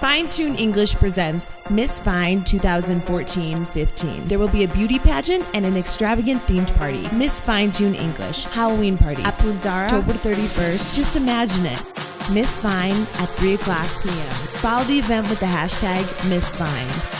Fine Tune English presents Miss Fine 2014 15. There will be a beauty pageant and an extravagant themed party. Miss Fine Tune English Halloween party at Punzara, October 31st. Just imagine it. Miss Fine at 3 o'clock p.m. Follow the event with the hashtag Miss Fine.